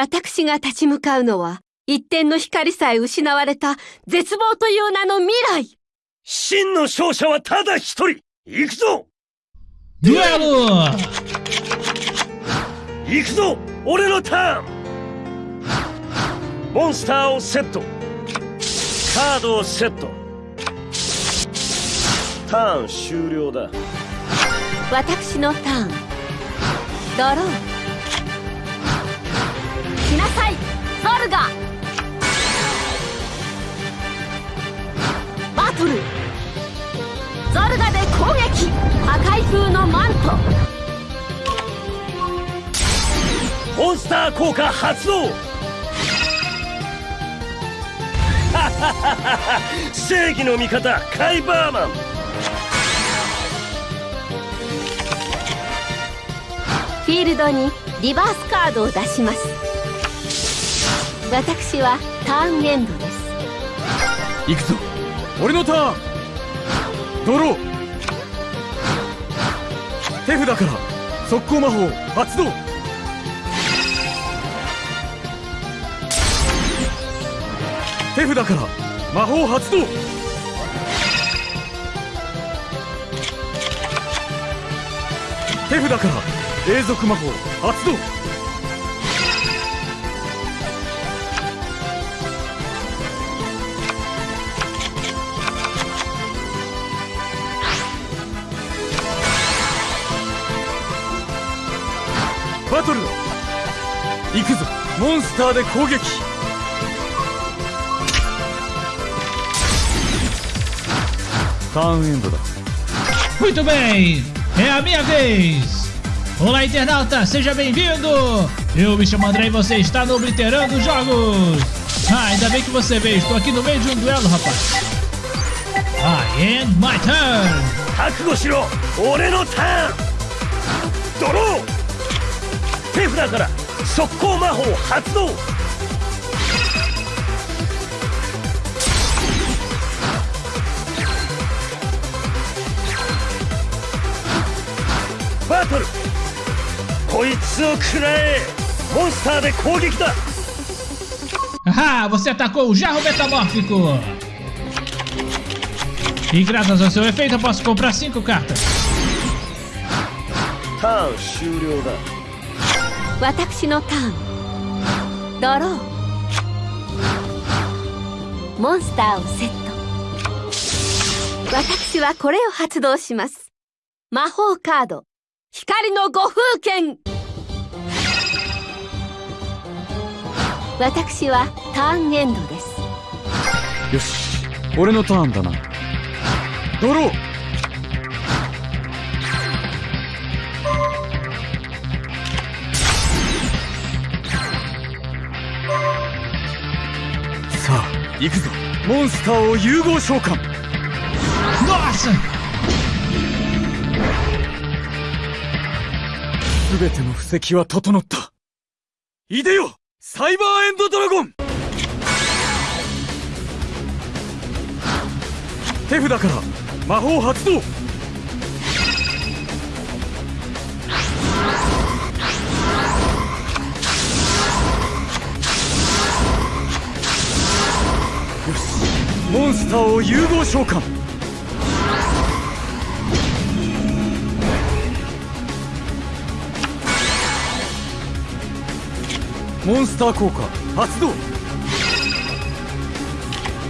私が立ち向かうのは、一点の光さえ失われた絶望という名の未来。真の勝者はただ一人。行くぞ。Duelo! 行くぞ。俺のターン。モンスターをセット。カードをセット。ターン終了だ。私のターン。ドローバトル。ゾルガで攻撃。破壊風のマント。モンスター効果発動。正義の味方カイバーマン。フィールドにリバースカードを出します私はターンエンドです。行くぞ。俺のターン。ドロー。手札から。速攻魔法発動。手札から。魔法発動。手札から。永続魔法発動。行くぞモンスターで攻撃ターンエンドだ Muito bem, é a minha vez! Olá, internauta, seja bem-vindo! Eu me chamo André e você está no Obliterando Jogos! Ah, ainda bem que você veio, estou aqui no meio de um duelo, rapaz! I end my turn! 覚悟しろ俺のターンドロー手札から 速攻魔法発動バトルこいつを食らえモンスターで攻撃だ Ah, você atacou o jarro metamórfico! E graças ao seu efeito eu posso comprar 5 cartas. ターン終了だ 私のターン。ドロー。モンスターをセット。私はこれを発動します。魔法カード。光の五風剣私はターンエンドです。よし。俺のターンだな。ドロー。行くぞ。モンスターを融合召喚。Nossa! 全ての布石は整った。いでよサイバーエンドドラゴン。手札から魔法発動モンスターを融合召喚。モンスター効果発動。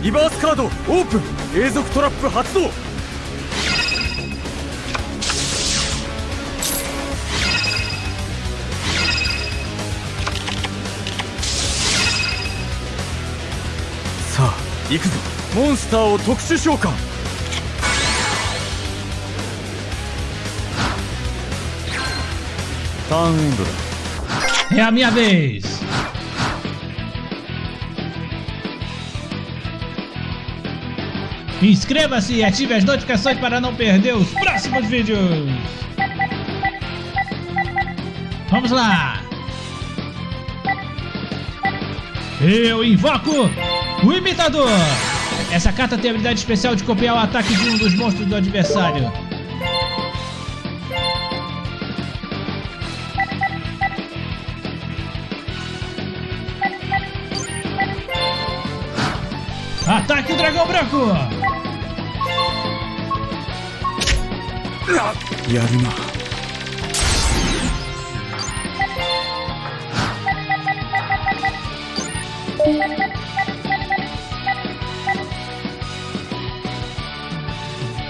リバースカードオープン。永続トラップ発動。行くぞモンスターを特殊召喚ターンエンドだ É a minha vez! Inscreva-se e ative as notificações para não perder os próximos vídeos! Vamos lá! Eu invoco o Imitador. Essa carta tem a habilidade especial de copiar o ataque de um dos monstros do adversário. Ataque o dragão branco! やるな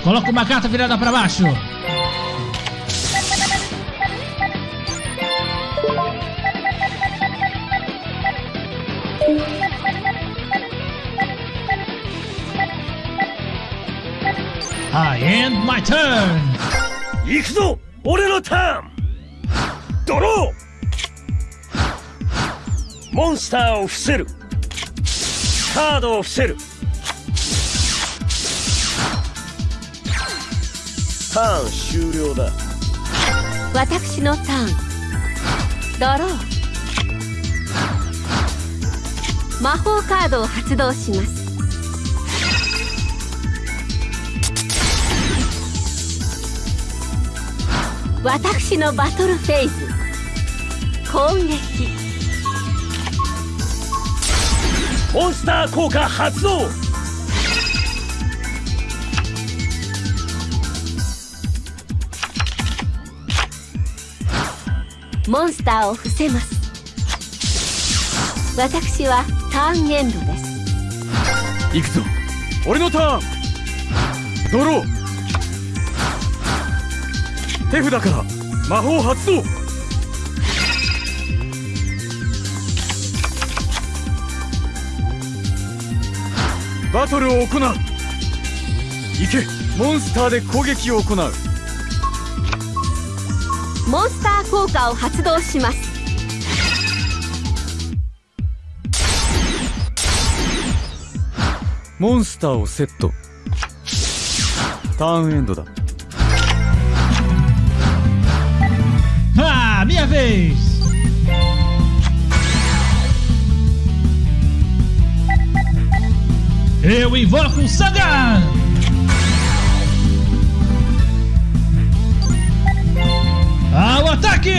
Coloca uma carta virada pra baixo. I end my turn. 行くぞ俺のターンドローモンスターを伏せるカードを伏せる ターン終了だ。私のターン。ドロー。魔法カードを発動します。私のバトルフェーズ攻撃。モンスター効果発動モンスターを伏せます。私はターンエンドです。行くぞ。俺のターン。ドロー手札から。魔法発動。バトルを行う。行け。モンスターで攻撃を行う。モンスター効果を発動しますモンスターをセットターンエンドだ Ah, minha vez! Eu invoco o Sangan! Ao ataque!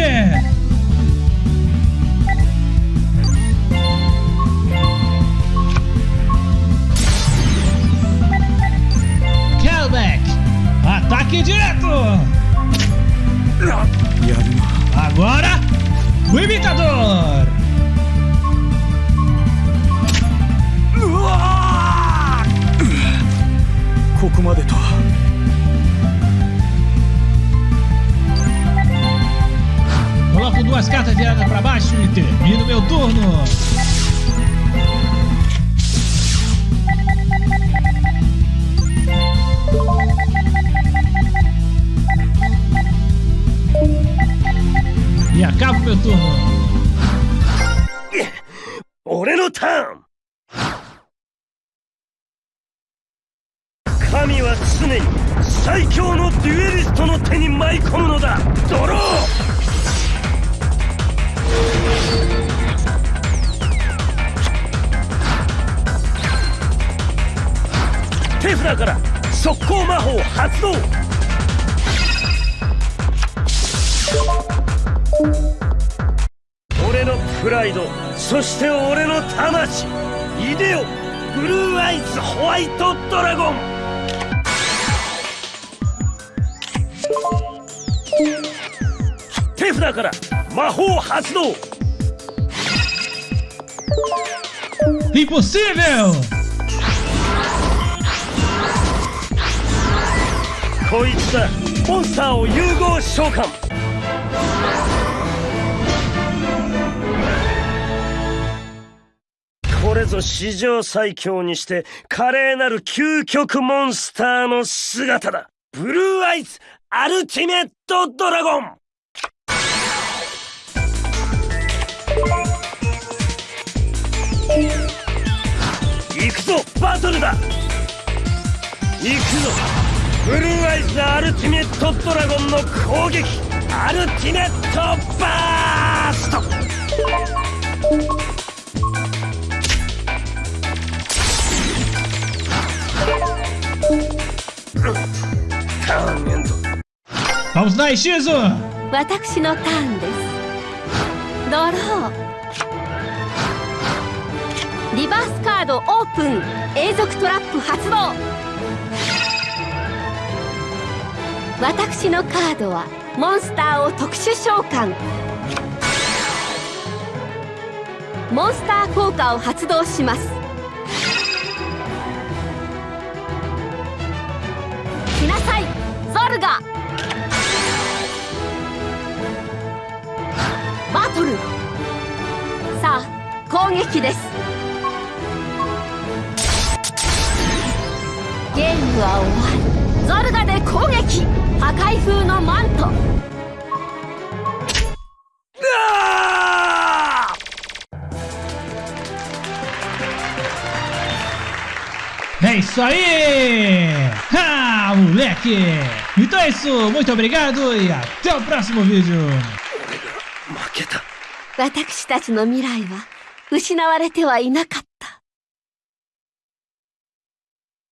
Calbeck! Ataque direto! やるな Agora, o imitador! うわーここまでと Coloco duas cartas viradas para baixo e termino meu turno. E acabo meu turno. 俺のターン神は常に最強のデュエリストの手に舞い込むのだドロー 手札から速攻魔法発動。俺のプライドそして俺の魂。いでよブルーアイズホワイトドラゴン。手札から魔法発動。Impossível! こいつだ。モンスターを融合召喚。これぞ史上最強にして華麗なる究極モンスターの姿だ。ブルーアイズアルティメットドラゴン。行くぞバトルだ。行くぞ。ブルーアイズアルティメットドラゴンの攻撃。アルティメットバースト。ターンエンド Vamos lá, Shizu! 私のターンです。ドロー。リバースカードオープン。永続トラップ発動。私のカードはモンスターを特殊召喚。モンスター効果を発動します。来なさいゾルガ。バトル。さあ攻撃です。ゲームは終わり。ゾルガで攻撃。破壊風のマントあ É isso aí! Ah, moleque! Então é isso, muito obrigado e até o próximo vídeo! 負けた私たちの未来は失われてはいなかった